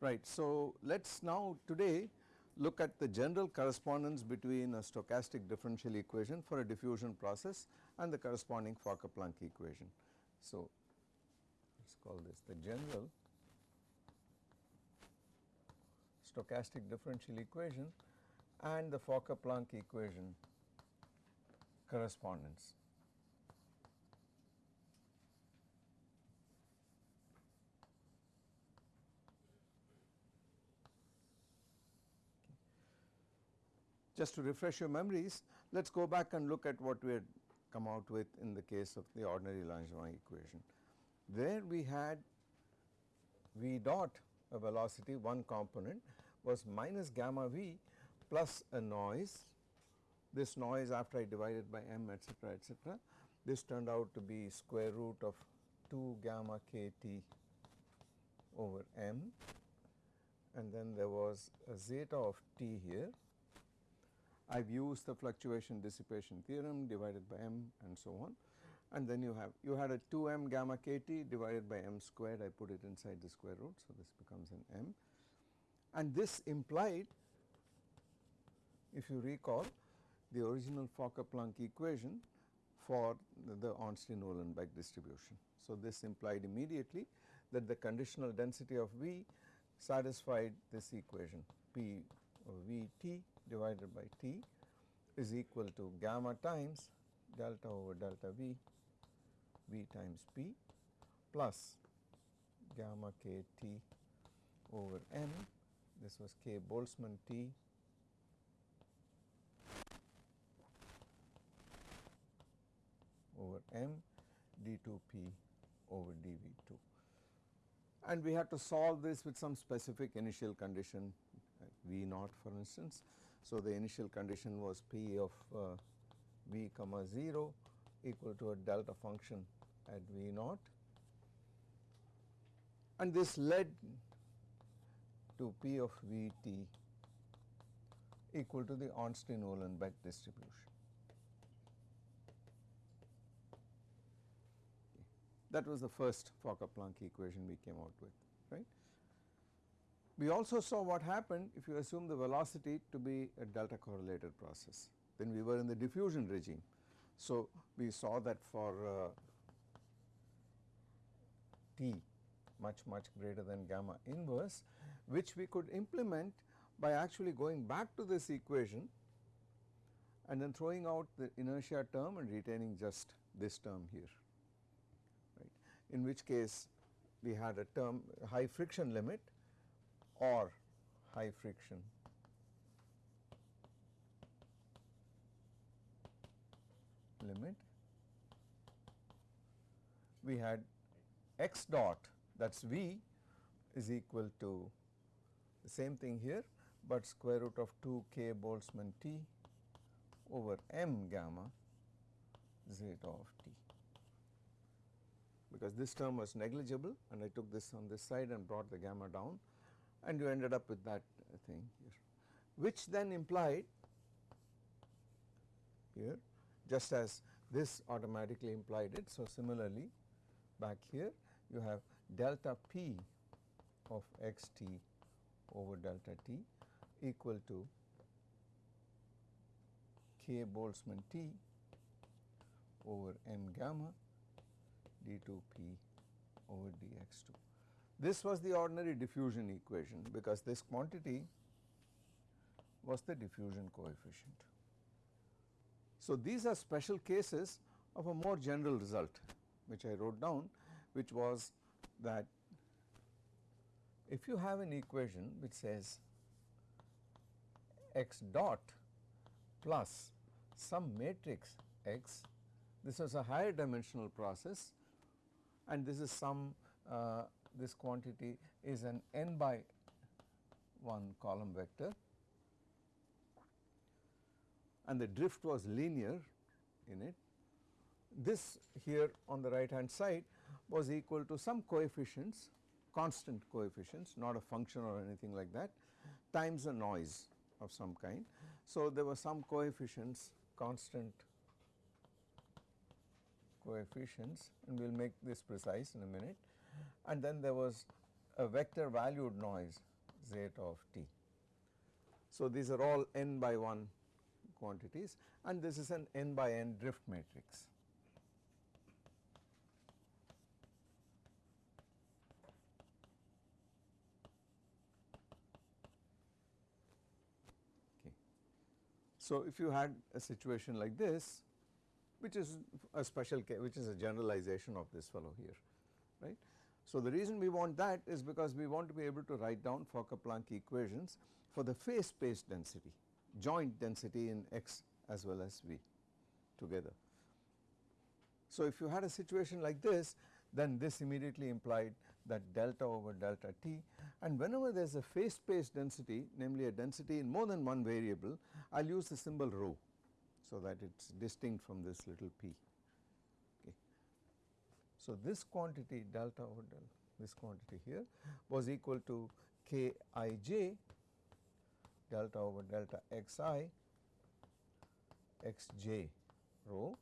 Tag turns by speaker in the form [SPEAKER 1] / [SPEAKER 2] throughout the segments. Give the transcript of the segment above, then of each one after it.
[SPEAKER 1] Right. So, let us now today look at the general correspondence between a stochastic differential equation for a diffusion process and the corresponding Fokker-Planck equation. So, call this the general stochastic differential equation and the Fokker-Planck equation correspondence. Just to refresh your memories, let us go back and look at what we had come out with in the case of the ordinary Langevin equation. There we had V dot a velocity one component was minus gamma v plus a noise. This noise after I divided by m etcetera etcetera this turned out to be square root of 2 gamma k t over m. And then there was a zeta of t here. I have used the fluctuation dissipation theorem divided by m and so on and then you have you had a 2 m gamma k t divided by m squared I put it inside the square root. So, this becomes an m and this implied if you recall the original Fokker-Planck equation for the, Ornstein-Uhlenbeck distribution. So, this implied immediately that the conditional density of V satisfied this equation P uh, V t divided by T is equal to gamma times delta over delta V, V times P plus gamma k T over M, this was k Boltzmann T. over M d2P over dV2. And we had to solve this with some specific initial condition V naught for instance. So, the initial condition was P of uh, v comma 0 equal to a delta function at V naught and this led to P of V t equal to the Ornstein-Uhlenbeck distribution. That was the first Fokker-Planck equation we came out with, right. We also saw what happened if you assume the velocity to be a delta correlated process, then we were in the diffusion regime. So, we saw that for uh, t much much greater than gamma inverse which we could implement by actually going back to this equation and then throwing out the inertia term and retaining just this term here right in which case we had a term high friction limit or high friction. limit we had x dot that is V is equal to the same thing here, but square root of 2 k Boltzmann T over m gamma zeta of t because this term was negligible and I took this on this side and brought the gamma down and you ended up with that thing here which then implied here just as this automatically implied it. So, similarly back here you have delta p of x t over delta t equal to k Boltzmann t over m gamma d 2 p over dx 2. This was the ordinary diffusion equation because this quantity was the diffusion coefficient. So, these are special cases of a more general result which I wrote down which was that if you have an equation which says x dot plus some matrix x this was a higher dimensional process and this is some uh, this quantity is an n by 1 column vector and the drift was linear in it. This here on the right hand side was equal to some coefficients constant coefficients not a function or anything like that times a noise of some kind. So, there were some coefficients constant coefficients and we will make this precise in a minute and then there was a vector valued noise zeta of t. So, these are all n by 1 quantities and this is an n by n drift matrix. So, if you had a situation like this which is a special case which is a generalization of this fellow here right. So, the reason we want that is because we want to be able to write down Fokker-Planck equations for the phase space density joint density in x as well as v together. So, if you had a situation like this then this immediately implied that delta over delta t and whenever there is a phase space density namely a density in more than one variable I will use the symbol rho so that it is distinct from this little p. Okay. So, this quantity delta over del this quantity here was equal to k i j delta over delta xi xj rho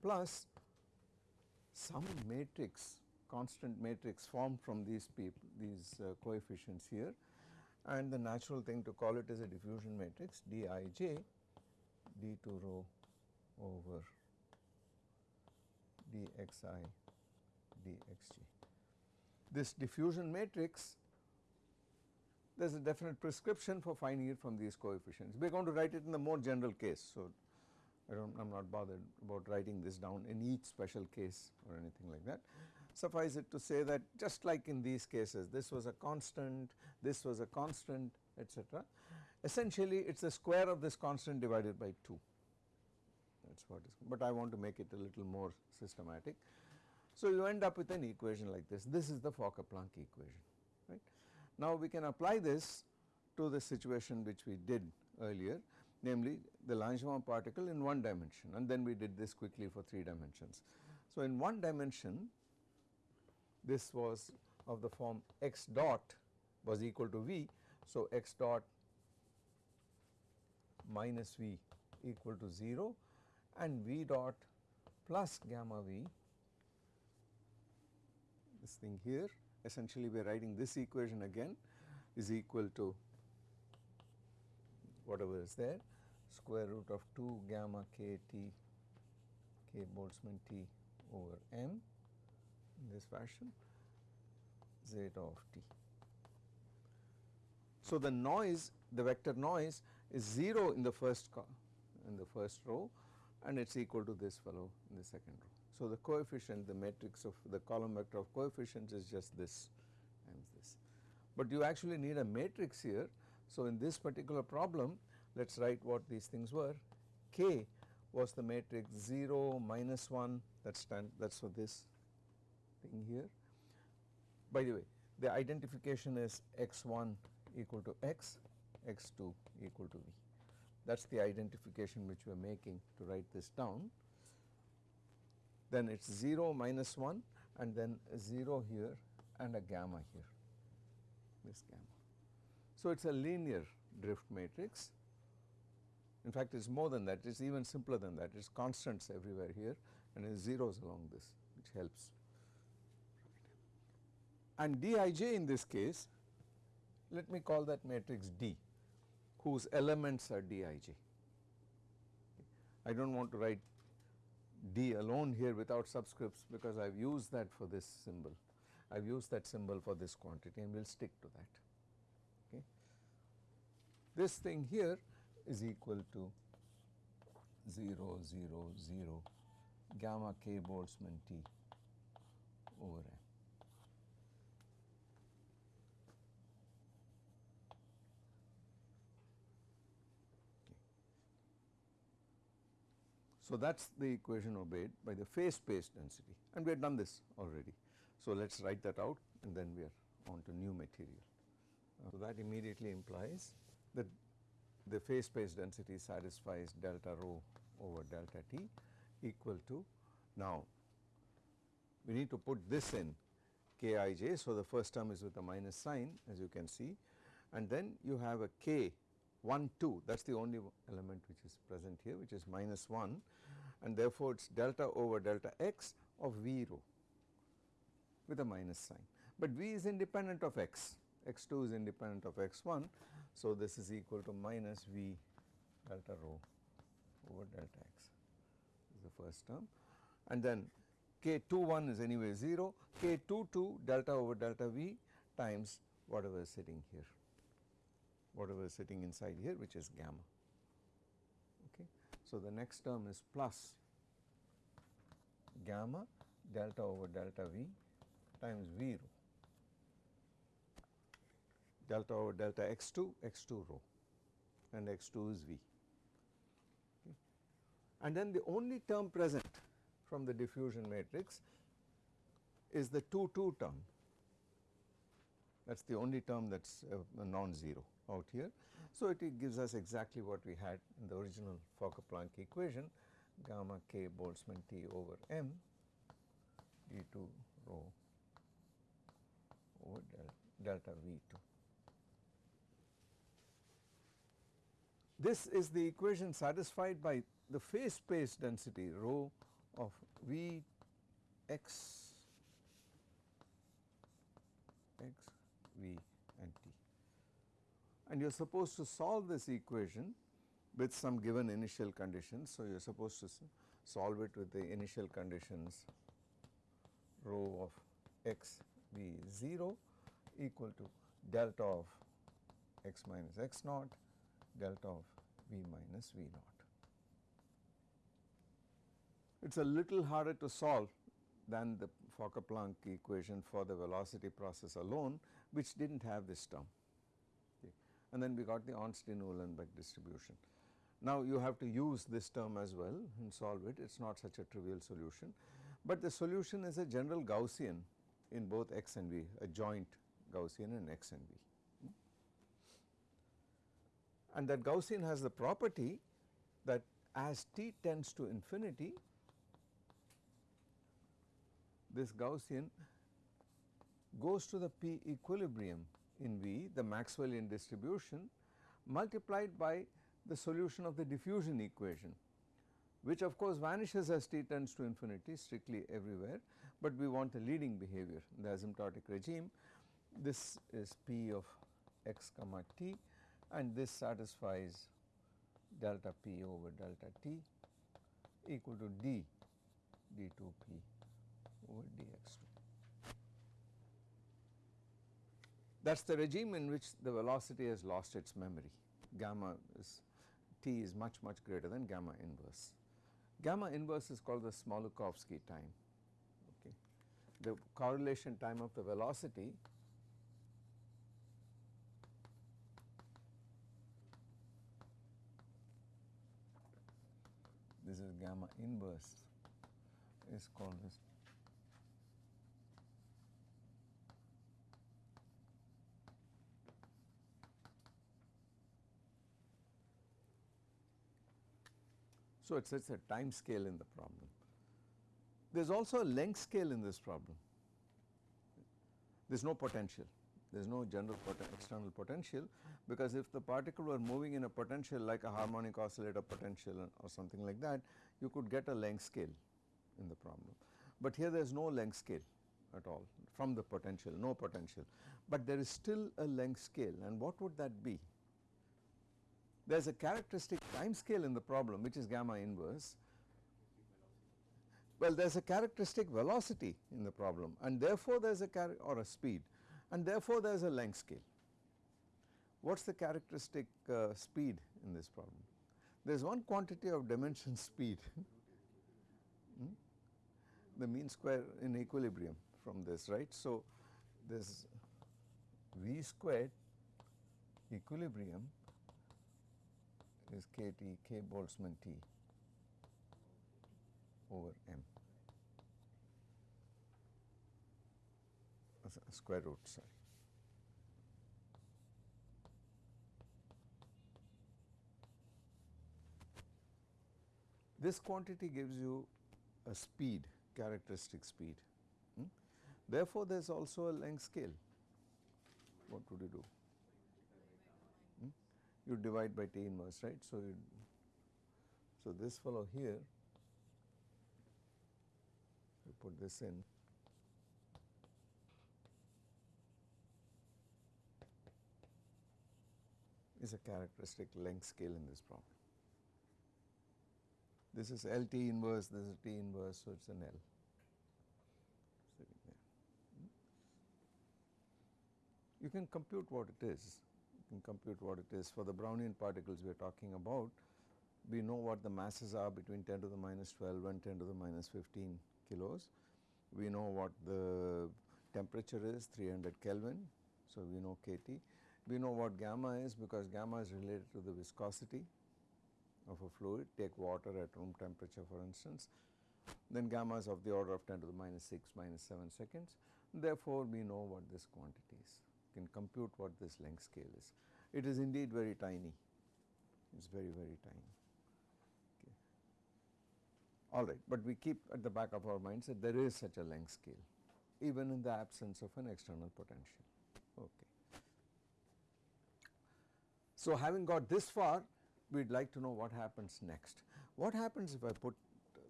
[SPEAKER 1] plus some matrix constant matrix formed from these people these uh, coefficients here and the natural thing to call it is a diffusion matrix dij d2 rho over dxi dxj. This diffusion matrix there is a definite prescription for finding it from these coefficients. We are going to write it in the more general case. So, I do not I am not bothered about writing this down in each special case or anything like that. Suffice it to say that just like in these cases this was a constant, this was a constant etc. Essentially it is the square of this constant divided by 2 that is what is but I want to make it a little more systematic. So, you end up with an equation like this, this is the Fokker-Planck equation right. Now, we can apply this to the situation which we did earlier namely the Langevin particle in one dimension and then we did this quickly for 3 dimensions. So, in one dimension this was of the form x dot was equal to v. So, x dot minus v equal to 0 and v dot plus gamma v this thing here essentially we are writing this equation again is equal to whatever is there square root of 2 gamma k t k Boltzmann t over m in this fashion zeta of t. So, the noise the vector noise is 0 in the first in the first row and it is equal to this fellow in the second row. So, the coefficient the matrix of the column vector of coefficients is just this times this, but you actually need a matrix here. So, in this particular problem let us write what these things were k was the matrix 0 minus 1 that stand that is for this thing here. By the way the identification is x1 equal to x, x2 equal to v that is the identification which we are making to write this down. Then it is 0 minus 1 and then 0 here and a gamma here this gamma. So, it is a linear drift matrix in fact it is more than that it is even simpler than that it is constants everywhere here and it is zeros along this which helps. And Dij in this case let me call that matrix D whose elements are Dij. I do not want to write D alone here without subscripts because I have used that for this symbol. I have used that symbol for this quantity and we will stick to that. Okay. This thing here is equal to 0 0 0 gamma k Boltzmann T over M. So, that is the equation obeyed by the phase space density and we have done this already. So, let us write that out and then we are on to new material. Uh, so, that immediately implies that the phase space density satisfies delta rho over delta t equal to now we need to put this in kij. So, the first term is with a minus sign as you can see and then you have a k 1 2 that is the only element which is present here which is minus 1 and therefore, it is delta over delta x of v rho with a minus sign, but v is independent of x, x2 is independent of x1. So, this is equal to minus v delta rho over delta x is the first term and then k 2 1 is anyway 0, k 2 2 delta over delta v times whatever is sitting here, whatever is sitting inside here which is gamma. So, the next term is plus gamma delta over delta v times v rho. Delta over delta x2 x2 rho and x2 is v. And then the only term present from the diffusion matrix is the 2 2 term. That is the only term that is uh, non-zero out here. So, it, gives us exactly what we had in the original Fokker-Planck equation gamma k Boltzmann T over m d2 rho over del delta V2. This is the equation satisfied by the phase space density rho of V x V and T and you are supposed to solve this equation with some given initial conditions. So, you are supposed to solve it with the initial conditions rho of x v 0 equal to delta of x minus x naught delta of v minus v naught. It is a little harder to solve than the Fokker-Planck equation for the velocity process alone which did not have this term. And then we got the Ornstein-Uhlenbeck distribution. Now, you have to use this term as well and solve it, it is not such a trivial solution, but the solution is a general Gaussian in both x and v, a joint Gaussian in x and v. And that Gaussian has the property that as t tends to infinity, this Gaussian goes to the p equilibrium in V, the Maxwellian distribution multiplied by the solution of the diffusion equation which of course vanishes as t tends to infinity strictly everywhere, but we want a leading behavior in the asymptotic regime. This is p of x comma t and this satisfies delta p over delta t equal to d d2p over dx2. That is the regime in which the velocity has lost its memory gamma is t is much much greater than gamma inverse. Gamma inverse is called the Smoluchowski time okay. The correlation time of the velocity this is gamma inverse is called this So, it is a time scale in the problem. There is also a length scale in this problem. There is no potential, there is no general external potential because if the particle were moving in a potential like a harmonic oscillator potential or something like that, you could get a length scale in the problem. But here there is no length scale at all from the potential, no potential, but there is still a length scale and what would that be? There is a characteristic time scale in the problem which is gamma inverse. Well, there is a characteristic velocity in the problem and therefore there is a or a speed and therefore there is a length scale. What is the characteristic uh, speed in this problem? There is one quantity of dimension speed, hmm? the mean square in equilibrium from this right. So, this v squared equilibrium is k t k Boltzmann t over m square root sorry. This quantity gives you a speed characteristic speed hmm? Therefore, there is also a length scale. What would you do? You divide by T inverse, right. So, you so this fellow here, you put this in. is a characteristic length scale in this problem. This is LT inverse, this is T inverse, so it is an L sitting there. Hmm? You can compute what it is, can compute what it is for the Brownian particles we are talking about. We know what the masses are between 10 to the minus 12 and 10 to the minus 15 kilos. We know what the temperature is 300 Kelvin, so we know kT. We know what gamma is because gamma is related to the viscosity of a fluid, take water at room temperature for instance, then gamma is of the order of 10 to the minus 6 minus 7 seconds. Therefore, we know what this quantity is, can compute what this length scale is. It is indeed very tiny, it is very very tiny. All right, but we keep at the back of our minds that there is such a length scale even in the absence of an external potential. Okay. So, having got this far we would like to know what happens next. What happens if I put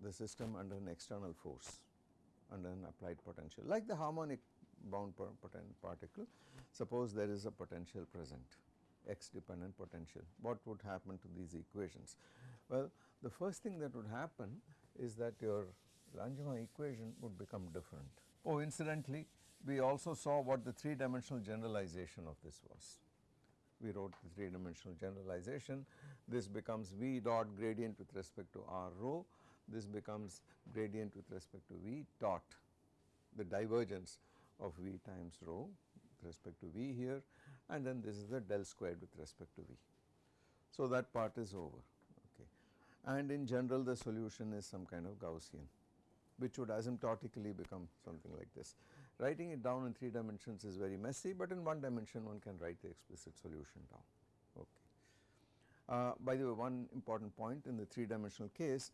[SPEAKER 1] the system under an external force under an applied potential like the harmonic bound particle suppose there is a potential present x dependent potential what would happen to these equations. Well the first thing that would happen is that your Langevin equation would become different. Oh incidentally we also saw what the 3 dimensional generalization of this was we wrote the 3 dimensional generalization. This becomes V dot gradient with respect to R rho, this becomes gradient with respect to V dot the divergence of V times rho with respect to V here and then this is the del squared with respect to V. So, that part is over okay and in general the solution is some kind of Gaussian which would asymptotically become something like this. Writing it down in 3 dimensions is very messy, but in 1 dimension one can write the explicit solution down. Okay. Uh, by the way, one important point in the 3 dimensional case,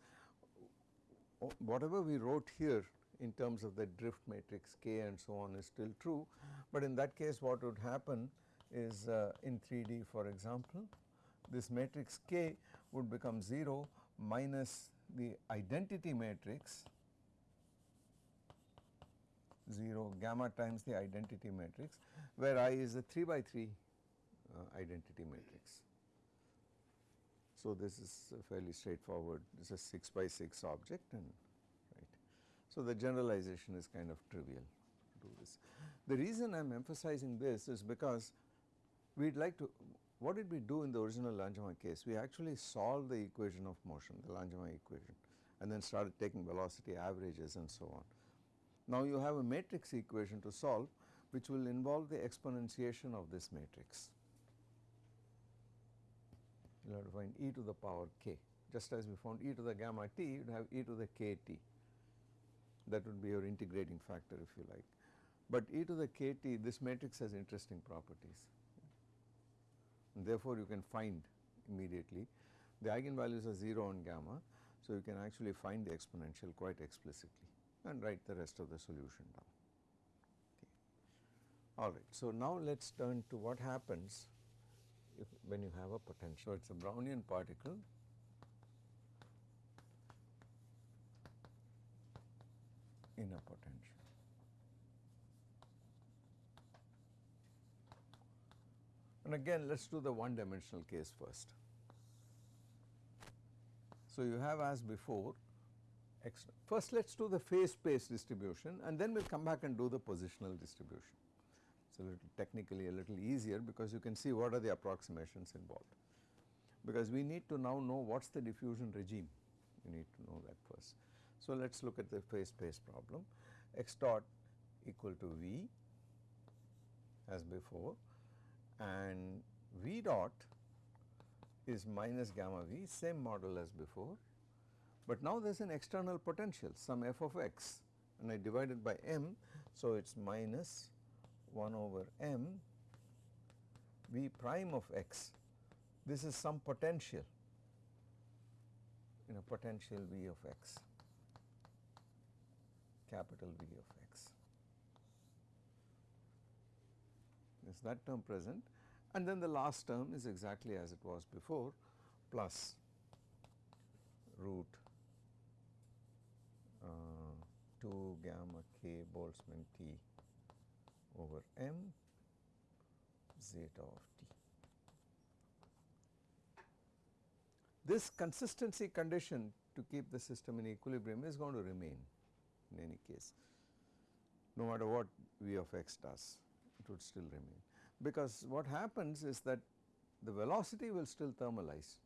[SPEAKER 1] whatever we wrote here in terms of the drift matrix K and so on is still true, but in that case what would happen is uh, in 3D for example, this matrix K would become 0 minus the identity matrix 0 gamma times the identity matrix where I is a 3 by 3 uh, identity matrix. So, this is fairly straightforward this is a 6 by 6 object and. So, the generalization is kind of trivial this. The reason I am emphasizing this is because we would like to what did we do in the original Langevin case? We actually solved the equation of motion the Langevin equation and then started taking velocity averages and so on. Now, you have a matrix equation to solve which will involve the exponentiation of this matrix. You have to find e to the power k just as we found e to the gamma t you would have e to the k t that would be your integrating factor if you like. But e to the k t this matrix has interesting properties and therefore, you can find immediately the eigenvalues are 0 on gamma. So, you can actually find the exponential quite explicitly and write the rest of the solution down. Okay. All right. So, now let us turn to what happens if when you have a potential. It is a Brownian particle in a potential. And again let us do the one dimensional case first. So, you have as before x. First let us do the phase space distribution and then we will come back and do the positional distribution. It is a little technically a little easier because you can see what are the approximations involved. Because we need to now know what is the diffusion regime, we need to know that first. So let us look at the phase space problem x dot equal to V as before and V dot is minus gamma V same model as before but now there is an external potential some f of x and I divide it by m. So, it is minus 1 over m v prime of x. This is some potential in a potential v of x capital V of x. is that term present and then the last term is exactly as it was before plus root uh, 2 gamma k Boltzmann T over m zeta of t. This consistency condition to keep the system in equilibrium is going to remain in any case. No matter what V of x does it would still remain. Because what happens is that the velocity will still thermalize.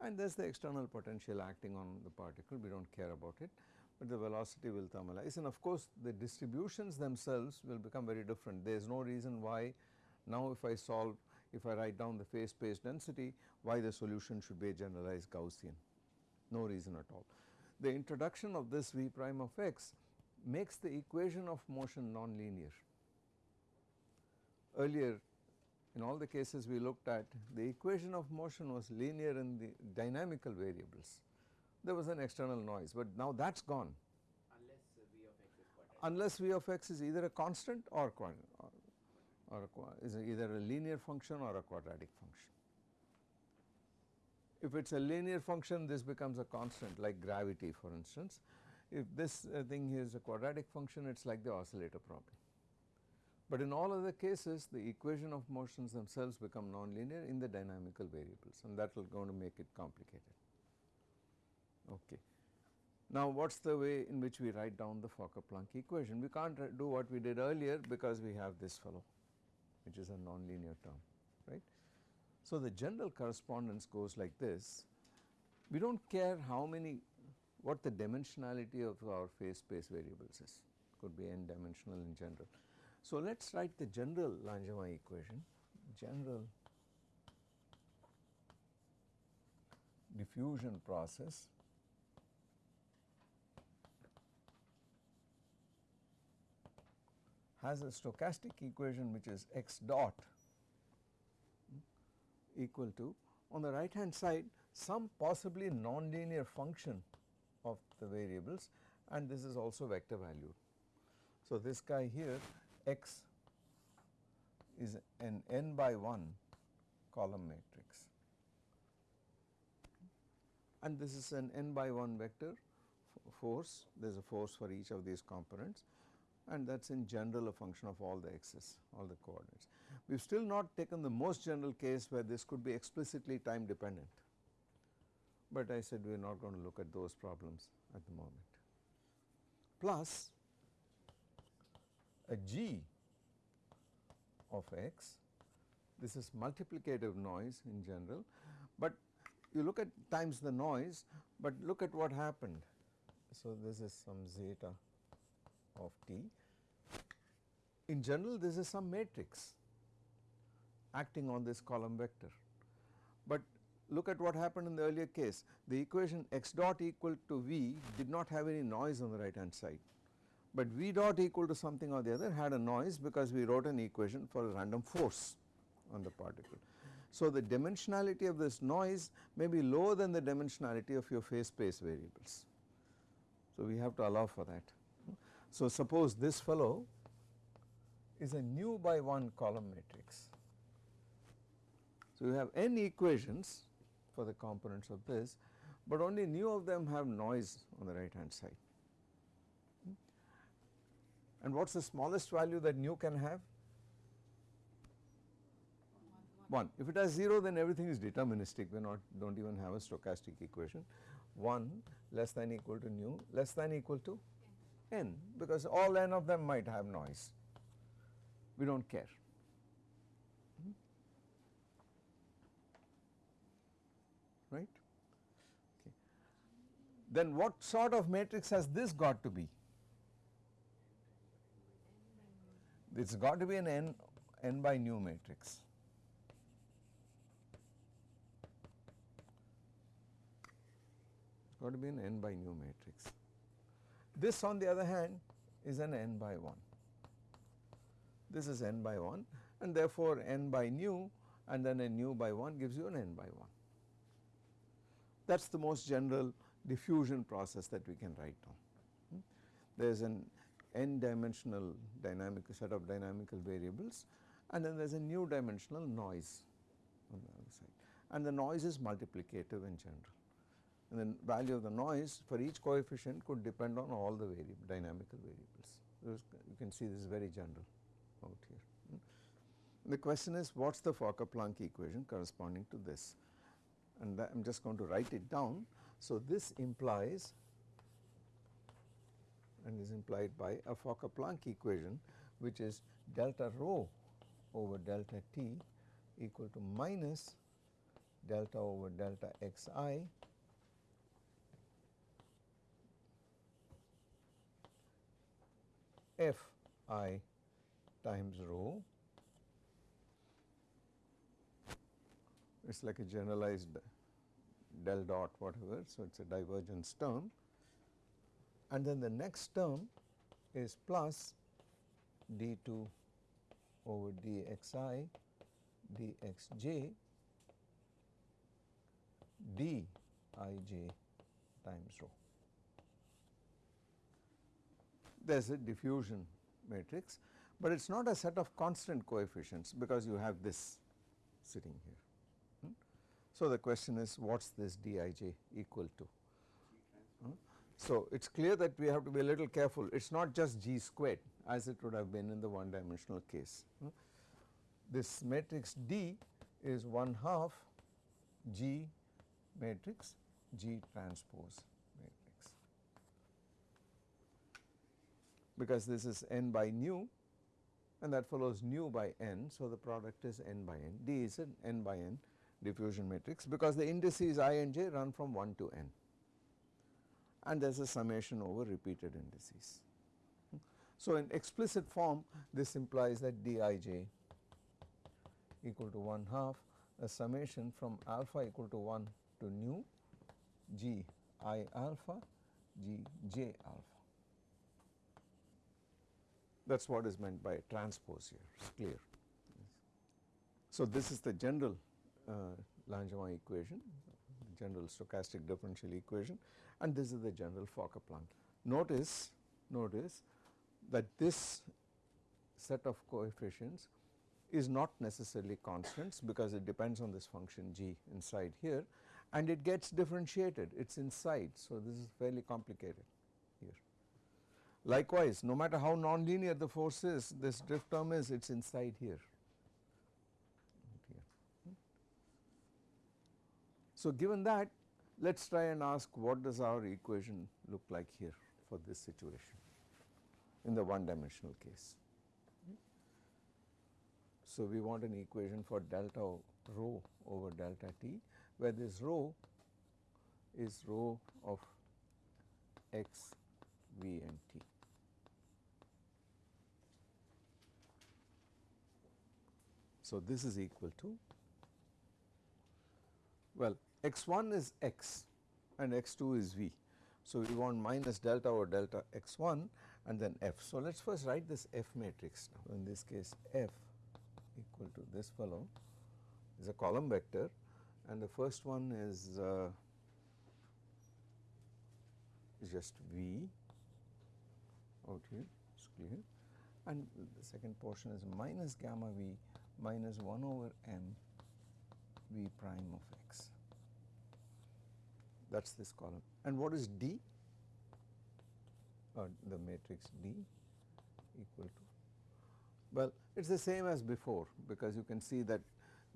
[SPEAKER 1] And there is the external potential acting on the particle. We do not care about it. But the velocity will thermalize. And of course the distributions themselves will become very different. There is no reason why now if I solve if I write down the phase space density why the solution should be a generalized Gaussian. No reason at all. The introduction of this V prime of x makes the equation of motion nonlinear. Earlier in all the cases we looked at the equation of motion was linear in the dynamical variables. There was an external noise but now that is gone unless V of x is either a constant or, or, or a, is either a linear function or a quadratic function. If it is a linear function this becomes a constant like gravity for instance. If this uh, thing is a quadratic function it is like the oscillator problem. But in all other cases the equation of motions themselves become nonlinear in the dynamical variables and that will going to make it complicated. Okay. Now what is the way in which we write down the Fokker-Planck equation? We can't do what we did earlier because we have this fellow which is a nonlinear term right. So the general correspondence goes like this, we do not care how many what the dimensionality of our phase space variables is. Could be n dimensional in general. So let us write the general Langevin equation. General diffusion process has a stochastic equation which is x dot equal to on the right hand side some possibly nonlinear function of the variables and this is also vector valued. So, this guy here x is an n by 1 column matrix and this is an n by 1 vector force there is a force for each of these components and that is in general a function of all the x's all the coordinates. We have still not taken the most general case where this could be explicitly time dependent, but I said we are not going to look at those problems at the moment. Plus a g of x, this is multiplicative noise in general, but you look at times the noise, but look at what happened. So, this is some zeta of t. In general this is some matrix acting on this column vector. But look at what happened in the earlier case the equation x dot equal to v did not have any noise on the right hand side, but v dot equal to something or the other had a noise because we wrote an equation for a random force on the particle. So, the dimensionality of this noise may be lower than the dimensionality of your phase space variables. So, we have to allow for that. So, suppose this fellow is a nu by 1 column matrix. So, you have n equations for the components of this, but only nu of them have noise on the right hand side. Hmm? And what is the smallest value that nu can have? 1. If it has 0 then everything is deterministic we not do not even have a stochastic equation 1 less than equal to nu less than equal to n because all n of them might have noise we do not care. Right? Okay. Then what sort of matrix has this got to be? It has got to be an n, n by nu matrix. got to be an n by nu matrix. This on the other hand is an n by 1. This is n by 1 and therefore n by nu and then a nu by 1 gives you an n by 1. That is the most general diffusion process that we can write down. Hmm? There is an n dimensional dynamic set of dynamical variables and then there is a nu dimensional noise on the other side and the noise is multiplicative in general and the value of the noise for each coefficient could depend on all the variable dynamical variables. You can see this is very general out here. Hmm. The question is what is the Fokker-Planck equation corresponding to this and I am just going to write it down. So, this implies and is implied by a Fokker-Planck equation which is delta rho over delta t equal to minus delta over delta xi f i times rho. It is like a generalized del dot whatever. So, it is a divergence term and then the next term is plus d2 over dxi dxj dij times rho. There is a diffusion matrix, but it is not a set of constant coefficients because you have this sitting here. So, the question is what is this dij equal to? Hmm? So, it is clear that we have to be a little careful it is not just g squared as it would have been in the one dimensional case. Hmm? This matrix D is 1 half G matrix G transpose matrix because this is n by nu and that follows nu by n. So, the product is n by n D is an n by n diffusion matrix because the indices i and j run from 1 to n and there is a summation over repeated indices. So, in explicit form this implies that dij equal to 1 half a summation from alpha equal to 1 to nu g i alpha g j alpha. That is what is meant by transpose here clear. So, this is the general uh, Langevin equation general stochastic differential equation and this is the general Fokker-Planck. Notice, notice that this set of coefficients is not necessarily constants because it depends on this function g inside here and it gets differentiated it is inside. So, this is fairly complicated here. Likewise, no matter how nonlinear the force is this drift term is it is inside here. So, given that let us try and ask what does our equation look like here for this situation in the one dimensional case. So, we want an equation for delta rho over delta t where this rho is rho of x, v and t. So, this is equal to well x1 is x and x2 is v. So, we want minus delta over delta x1 and then f. So, let us first write this f matrix now in this case f equal to this fellow is a column vector and the first one is uh, just v out here is clear and the second portion is minus gamma v minus 1 over m v prime of x that is this column. And what is D? Uh, the matrix D equal to well it is the same as before because you can see that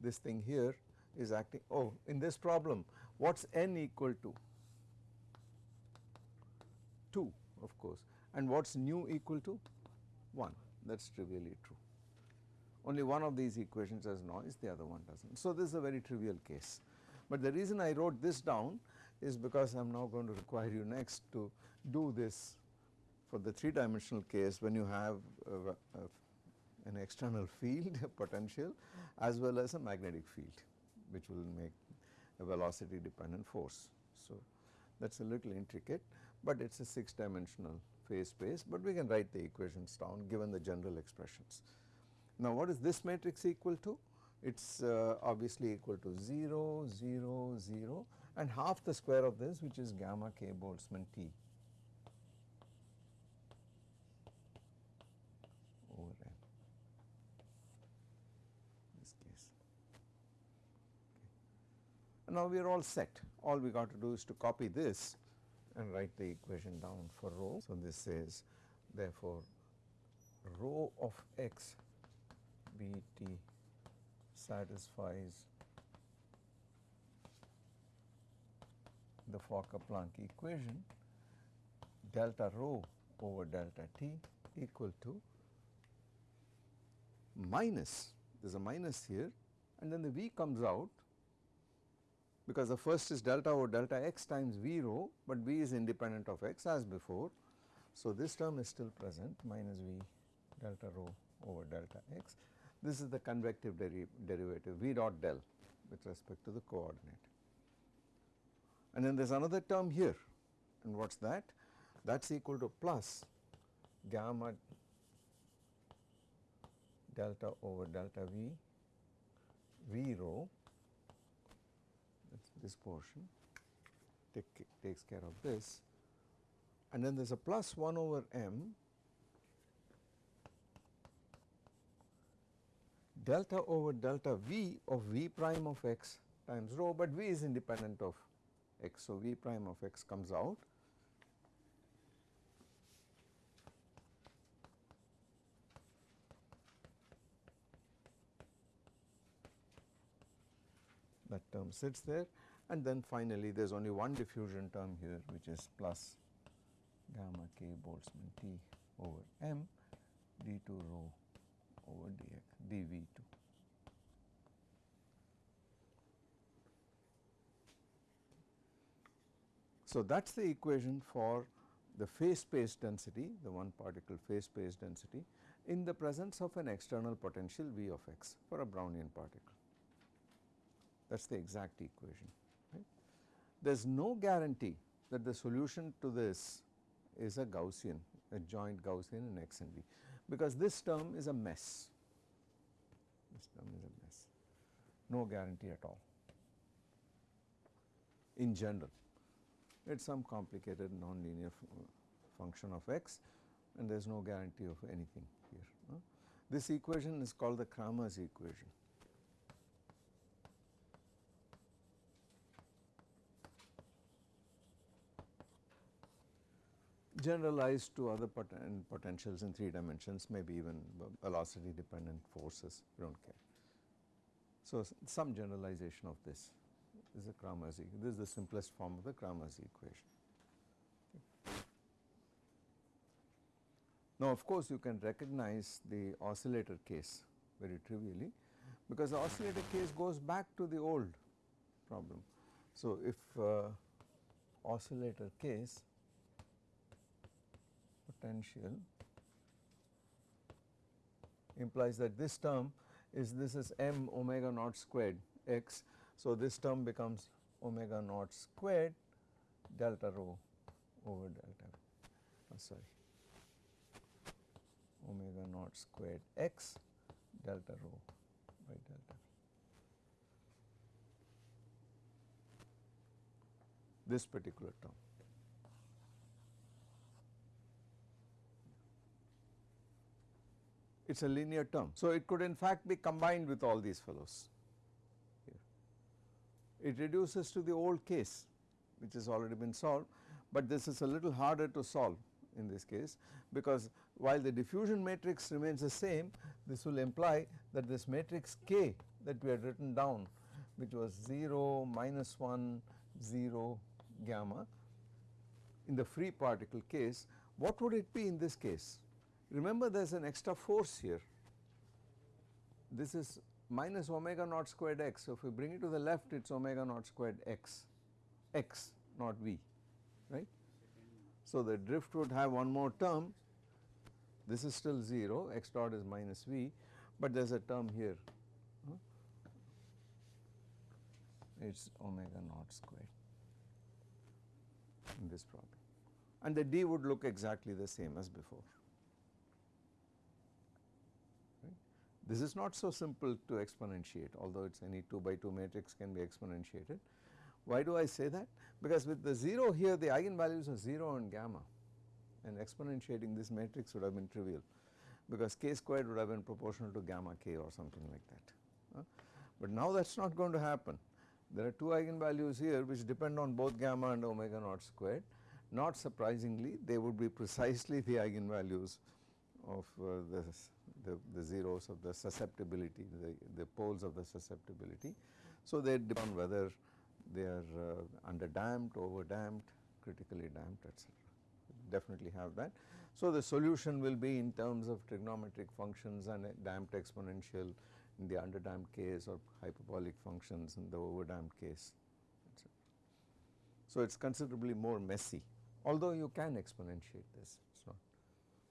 [SPEAKER 1] this thing here is acting oh in this problem what is n equal to 2 of course and what is nu equal to 1 that is trivially true. Only one of these equations has noise the other one does not. So, this is a very trivial case, but the reason I wrote this down is because I am now going to require you next to do this for the 3 dimensional case when you have uh, uh, an external field potential as well as a magnetic field which will make a velocity dependent force. So, that is a little intricate, but it is a 6 dimensional phase space, but we can write the equations down given the general expressions. Now, what is this matrix equal to? It is uh, obviously equal to 0, 0, 0 and half the square of this which is gamma k Boltzmann T over case. Okay. Now we are all set all we got to do is to copy this and write the equation down for rho. So, this says therefore, rho of x b t satisfies the Fokker-Planck equation delta rho over delta t equal to minus there is a minus here and then the V comes out because the first is delta over delta x times V rho, but V is independent of x as before. So, this term is still present minus V delta rho over delta x. This is the convective deri derivative V dot del with respect to the coordinate. And then there is another term here. And what is that? That is equal to plus gamma delta over delta V V rho. This portion. Take, takes care of this. And then there is a plus 1 over m delta over delta v of v prime of x times rho, but v is independent of x. So, v prime of x comes out that term sits there and then finally there is only one diffusion term here which is plus gamma k Boltzmann T over m d2 rho over dx dv2. So, that is the equation for the phase space density, the one particle phase space density in the presence of an external potential V of x for a Brownian particle. That is the exact equation there is no guarantee that the solution to this is a Gaussian, a joint Gaussian in X and V, because this term is a mess, this term is a mess, no guarantee at all in general. It is some complicated nonlinear function of x and there is no guarantee of anything here. This equation is called the Kramers equation. generalized to other poten potentials in 3 dimensions maybe even velocity dependent forces we do not care. So, some generalization of this, this is a Kramers this is the simplest form of the Kramers equation. Now, of course, you can recognize the oscillator case very trivially because the oscillator case goes back to the old problem. So, if uh, oscillator case potential implies that this term is this is m omega naught squared x. So, this term becomes omega naught squared delta rho over delta oh sorry omega naught squared x delta rho by delta this particular term. it is a linear term. So, it could in fact be combined with all these fellows. It reduces to the old case which has already been solved, but this is a little harder to solve in this case because while the diffusion matrix remains the same this will imply that this matrix K that we had written down which was 0 minus 1 0 gamma in the free particle case what would it be in this case Remember there is an extra force here. This is minus omega naught squared x. So, if we bring it to the left it is omega naught squared x, x not v right. So, the drift would have one more term this is still 0 x dot is minus v, but there is a term here it is omega naught squared in this problem and the d would look exactly the same as before. This is not so simple to exponentiate although it is any 2 by 2 matrix can be exponentiated. Why do I say that? Because with the 0 here the eigenvalues are 0 and gamma and exponentiating this matrix would have been trivial because k squared would have been proportional to gamma k or something like that. Uh, but now that is not going to happen. There are two eigenvalues here which depend on both gamma and omega naught squared. Not surprisingly, they would be precisely the eigenvalues of uh, the, the, the, zeros of the susceptibility, the, the poles of the susceptibility. So, they depend on whether they are uh, under damped, over damped, critically damped etc. Definitely have that. So, the solution will be in terms of trigonometric functions and damped exponential in the underdamped case or hyperbolic functions in the overdamped case etc. So, it is considerably more messy although you can exponentiate this it is not,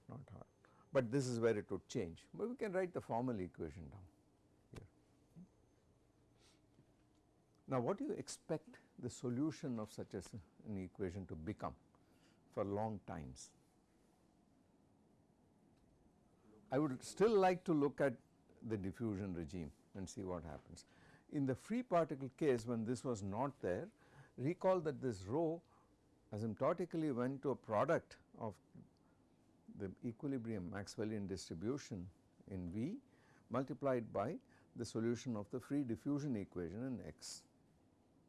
[SPEAKER 1] not hard, but this is where it would change, but we can write the formal equation down here. Now what do you expect the solution of such as an equation to become for long times? I would still like to look at the diffusion regime and see what happens. In the free particle case when this was not there, recall that this rho asymptotically went to a product of the equilibrium Maxwellian distribution in V multiplied by the solution of the free diffusion equation in X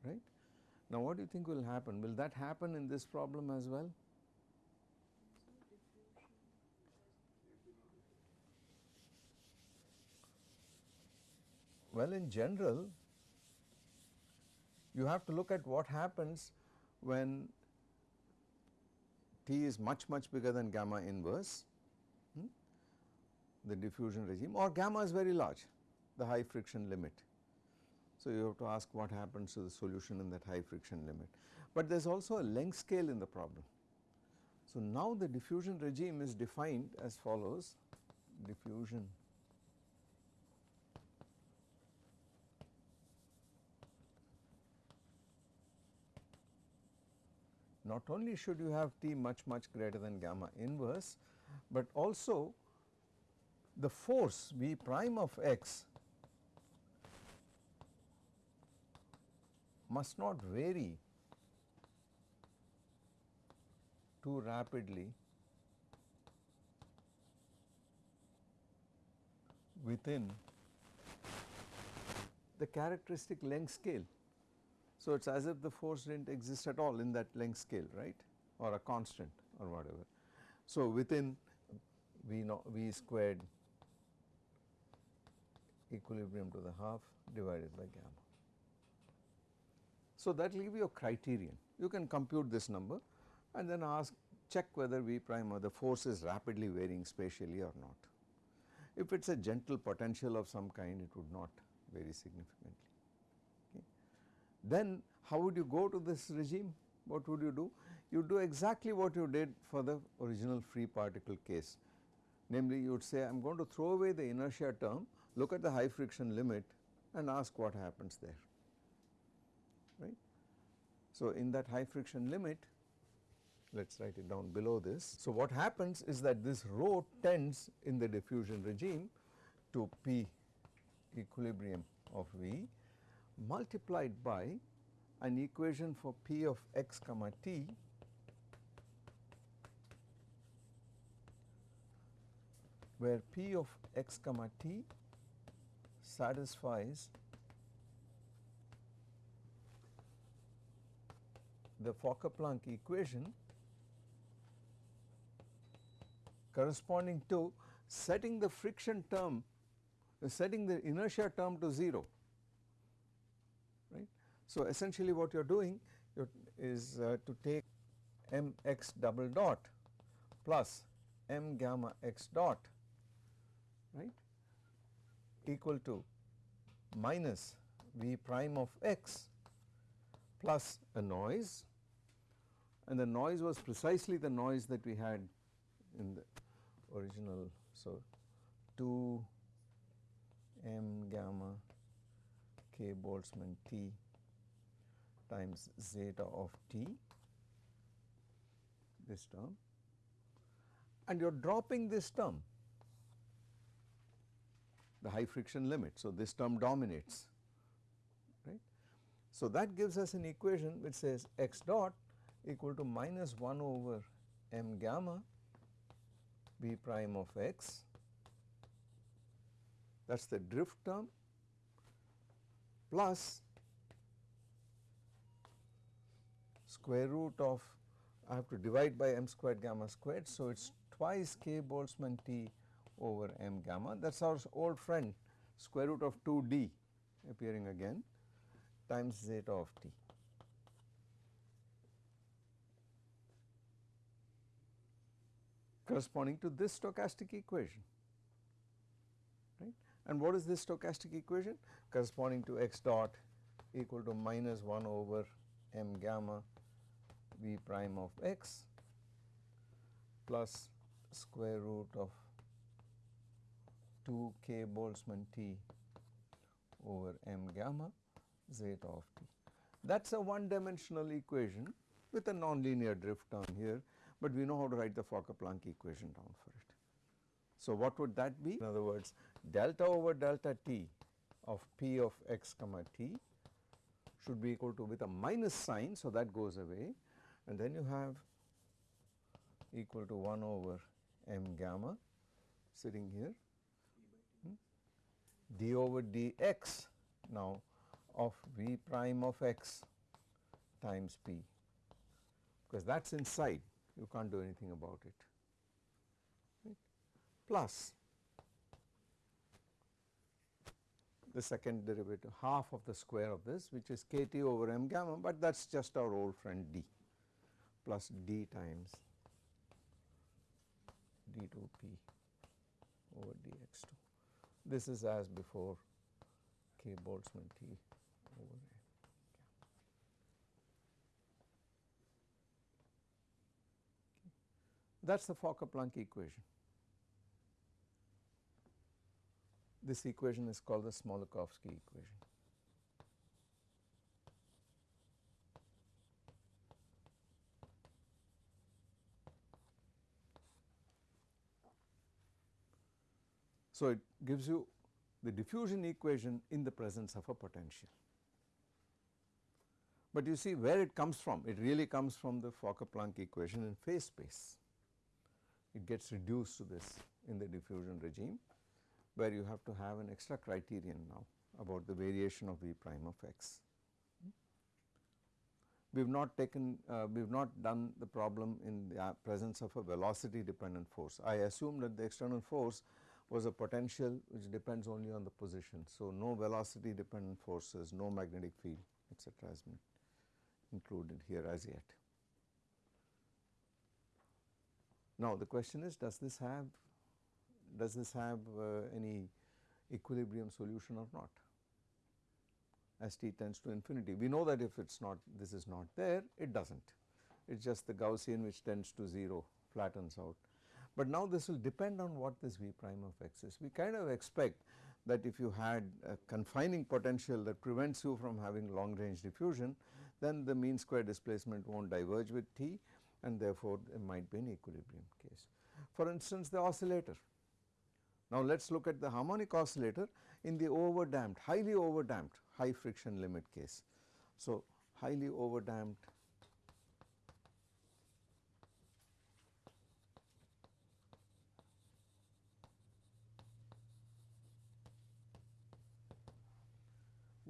[SPEAKER 1] right. Now what do you think will happen? Will that happen in this problem as well? Well in general you have to look at what happens when T is much much bigger than gamma inverse hmm, the diffusion regime or gamma is very large the high friction limit. So, you have to ask what happens to the solution in that high friction limit, but there is also a length scale in the problem. So, now the diffusion regime is defined as follows diffusion not only should you have T much much greater than gamma inverse, but also the force V prime of x must not vary too rapidly within the characteristic length scale. So, it is as if the force did not exist at all in that length scale right or a constant or whatever. So, within V, v squared equilibrium to the half divided by gamma. So, that will give you a criterion you can compute this number and then ask check whether V prime or the force is rapidly varying spatially or not. If it is a gentle potential of some kind it would not vary significantly. Then how would you go to this regime? What would you do? You do exactly what you did for the original free particle case. Namely you would say I am going to throw away the inertia term, look at the high friction limit and ask what happens there, right. So in that high friction limit, let us write it down below this. So what happens is that this rho tends in the diffusion regime to P equilibrium of V multiplied by an equation for p of x comma t where p of x comma t satisfies the Fokker-Planck equation corresponding to setting the friction term setting the inertia term to 0 so, essentially what you are doing is uh, to take m x double dot plus m gamma x dot right equal to minus v prime of x plus a noise and the noise was precisely the noise that we had in the original. So, 2 m gamma k Boltzmann t times zeta of t this term and you are dropping this term the high friction limit. So, this term dominates right. So, that gives us an equation which says x dot equal to minus 1 over m gamma b prime of x that is the drift term plus square root of I have to divide by m squared gamma squared. So, it is twice k Boltzmann T over m gamma that is our old friend square root of 2 d appearing again times zeta of t. corresponding to this stochastic equation right. And what is this stochastic equation? Corresponding to x dot equal to minus 1 over m gamma v prime of x plus square root of 2 k Boltzmann t over m gamma zeta of t. That is a one dimensional equation with a nonlinear drift down here, but we know how to write the Fokker-Planck equation down for it. So, what would that be? In other words, delta over delta t of p of x comma t should be equal to with a minus sign. So, that goes away and then you have equal to 1 over m gamma sitting here. Hmm, d over dx now of v prime of x times p. Because that is inside you can't do anything about it. Right, plus the second derivative half of the square of this which is kt over m gamma, but that is just our old friend d plus d times d2p over dx2. This is as before k Boltzmann t over. That is the Fokker-Planck equation. This equation is called the Smoluchowski equation. So, it gives you the diffusion equation in the presence of a potential. But you see where it comes from, it really comes from the Fokker-Planck equation in phase space. It gets reduced to this in the diffusion regime where you have to have an extra criterion now about the variation of V prime of x. We have not taken, uh, we have not done the problem in the uh, presence of a velocity dependent force. I assume that the external force was a potential which depends only on the position. So, no velocity dependent forces, no magnetic field etc., has been included here as yet. Now, the question is does this have does this have uh, any equilibrium solution or not as t tends to infinity. We know that if it is not this is not there it does not it is just the Gaussian which tends to 0 flattens out. But now this will depend on what this V prime of x is. We kind of expect that if you had a confining potential that prevents you from having long range diffusion then the mean square displacement will not diverge with t and therefore there might be an equilibrium case. For instance the oscillator now, let us look at the harmonic oscillator in the overdamped, highly overdamped high friction limit case. So, highly overdamped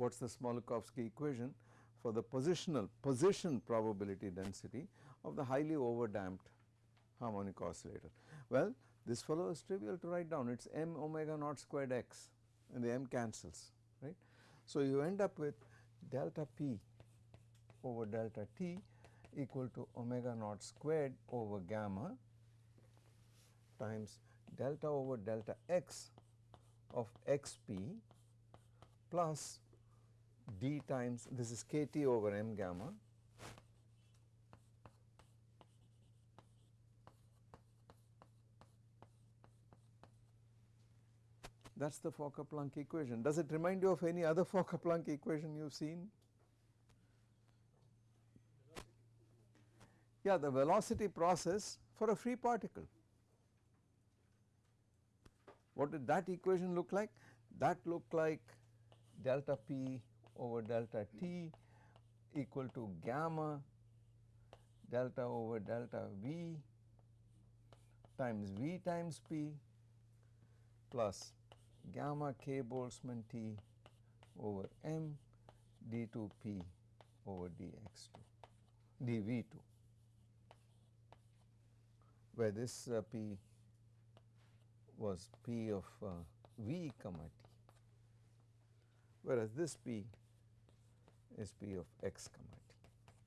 [SPEAKER 1] what is the Smoluchowski equation for the positional position probability density of the highly overdamped harmonic oscillator. Well, this fellow is trivial to write down it is m omega naught squared x and the m cancels right. So, you end up with delta p over delta t equal to omega naught squared over gamma times delta over delta x of x p plus d times this is k t over m gamma That is the Fokker-Planck equation. Does it remind you of any other Fokker-Planck equation you have seen? Yeah, the velocity process for a free particle. What did that equation look like? That looked like delta p over delta t equal to gamma delta over delta v times v times p plus gamma k Boltzmann T over m d2p over dx2 dv2 where this uh, p was p of uh, v comma t whereas this p is p of x comma t.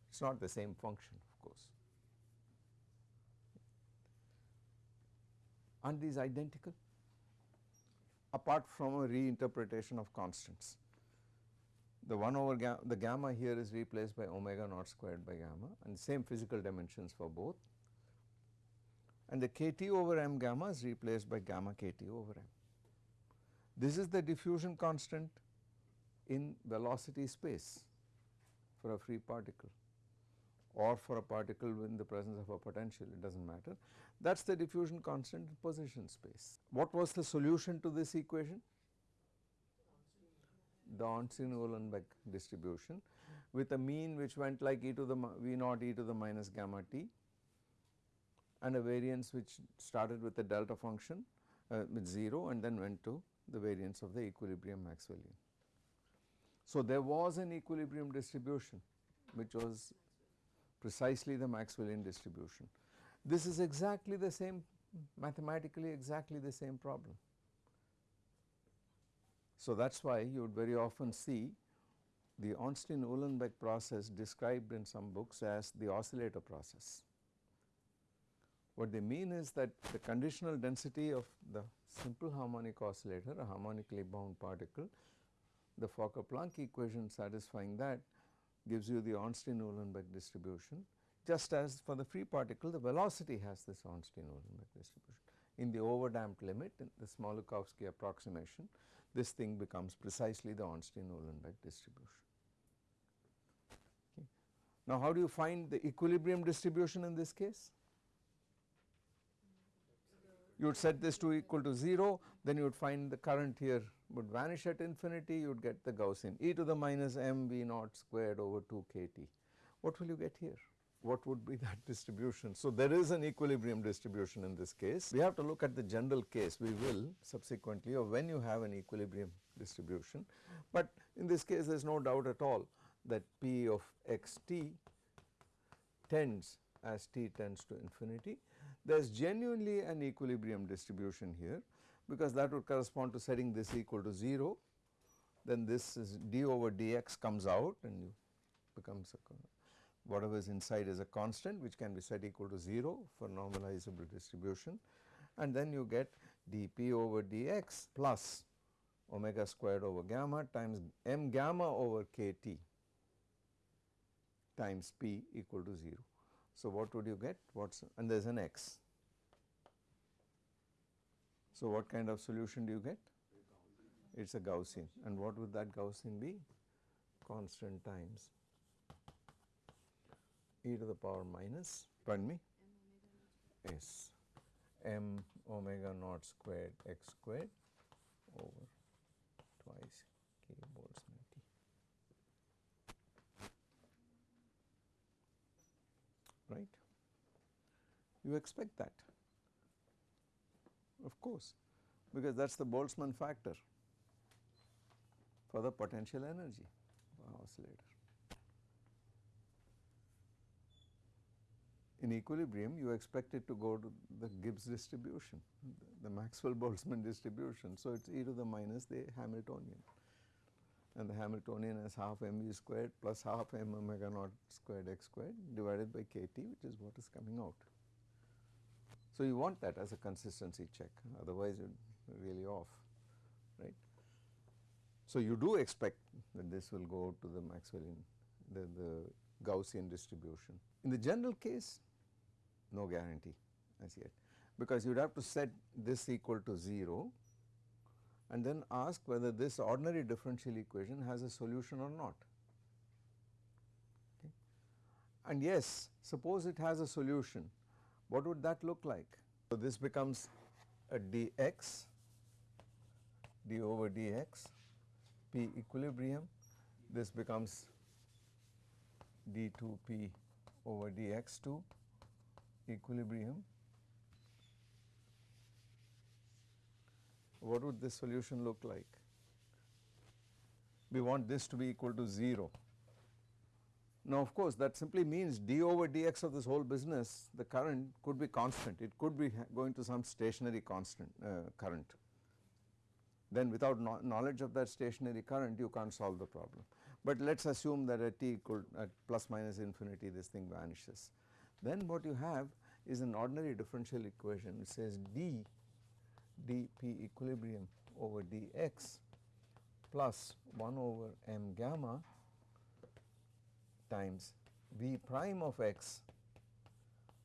[SPEAKER 1] It is not the same function of course. Aren't these identical? Apart from a reinterpretation of constants. The 1 over the gamma here is replaced by omega naught squared by gamma and same physical dimensions for both and the kT over m gamma is replaced by gamma kT over m. This is the diffusion constant in velocity space for a free particle or for a particle in the presence of a potential it does not matter that is the diffusion constant in position space. What was the solution to this equation? The Ornstein-Uhlenbeck distribution with a mean which went like e to the v naught e to the minus gamma t and a variance which started with a delta function uh, with 0 and then went to the variance of the equilibrium Maxwellian. So, there was an equilibrium distribution which was precisely the Maxwellian distribution. This is exactly the same mathematically exactly the same problem. So, that is why you would very often see the Ornstein-Uhlenbeck process described in some books as the oscillator process. What they mean is that the conditional density of the simple harmonic oscillator a harmonically bound particle the Fokker-Planck equation satisfying that gives you the Ornstein-Uhlenbeck distribution just as for the free particle the velocity has this Ornstein-Uhlenbeck distribution. In the overdamped limit in the Smoluchowski approximation this thing becomes precisely the Ornstein-Uhlenbeck distribution. Okay. Now how do you find the equilibrium distribution in this case? You would set this to equal to 0 then you would find the current here would vanish at infinity you would get the Gaussian e to the minus m v naught squared over 2 k t. What will you get here? What would be that distribution? So, there is an equilibrium distribution in this case. We have to look at the general case we will subsequently or when you have an equilibrium distribution, but in this case there is no doubt at all that p of x t tends as t tends to infinity. There is genuinely an equilibrium distribution here because that would correspond to setting this equal to 0 then this is d over dx comes out and you becomes whatever is inside is a constant which can be set equal to 0 for normalizable distribution and then you get dp over dx plus omega squared over gamma times m gamma over kt times p equal to 0. So, what would you get? What's and there is an x. So, what kind of solution do you get? It is a Gaussian and what would that Gaussian be? Constant times e to the power minus pardon me s m omega naught squared x squared over twice k Boltzmann t. Right? You expect that of course, because that is the Boltzmann factor for the potential energy oscillator. In equilibrium you expect it to go to the Gibbs distribution, the Maxwell-Boltzmann distribution. So, it is e to the minus the Hamiltonian and the Hamiltonian is half mv squared plus half m omega naught squared x squared divided by kt which is what is coming out. So, you want that as a consistency check otherwise you are really off right. So, you do expect that this will go to the Maxwellian the, the Gaussian distribution. In the general case no guarantee as yet because you would have to set this equal to 0 and then ask whether this ordinary differential equation has a solution or not. Okay. And yes suppose it has a solution what would that look like? So, this becomes a dx d over dx p equilibrium this becomes d2p over dx2 equilibrium. What would this solution look like? we want this to be equal to 0. Now of course that simply means d over dx of this whole business the current could be constant it could be going to some stationary constant uh, current. Then without no knowledge of that stationary current you can't solve the problem. But let us assume that at t equal at plus minus infinity this thing vanishes. Then what you have is an ordinary differential equation which says d dp equilibrium over dx plus 1 over m gamma times V prime of x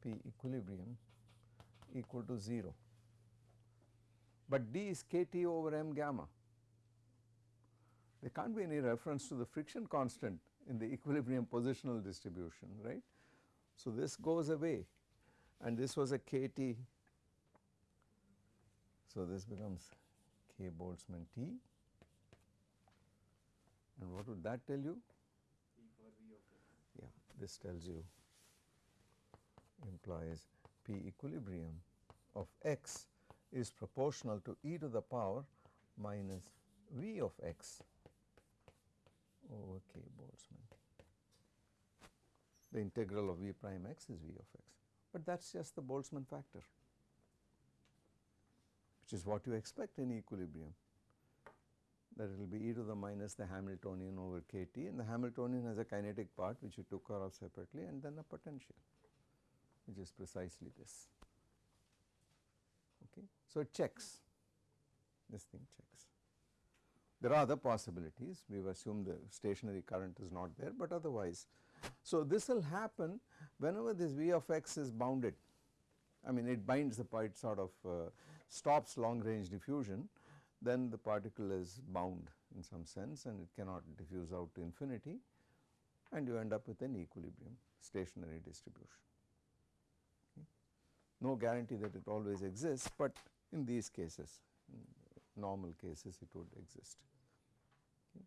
[SPEAKER 1] P equilibrium equal to 0, but D is kT over m gamma. There can't be any reference to the friction constant in the equilibrium positional distribution right. So, this goes away and this was a kT. So, this becomes k Boltzmann T and what would that tell you? This tells you implies P equilibrium of x is proportional to e to the power minus V of x. Over k Boltzmann. The integral of V prime x is V of x, but that is just the Boltzmann factor which is what you expect in equilibrium that it will be e to the minus the Hamiltonian over kT and the Hamiltonian has a kinetic part which we took care of separately and then a potential which is precisely this. Okay. So, it checks this thing checks. There are other possibilities we have assumed the stationary current is not there, but otherwise. So, this will happen whenever this V of x is bounded I mean it binds the part sort of uh, stops long range diffusion then the particle is bound in some sense and it cannot diffuse out to infinity and you end up with an equilibrium stationary distribution. Okay. No guarantee that it always exists, but in these cases in normal cases it would exist. Okay.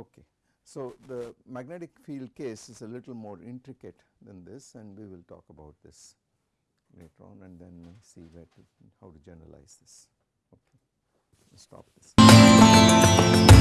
[SPEAKER 1] okay. So, the magnetic field case is a little more intricate than this and we will talk about this later on and then see where to how to generalize this. Stop this.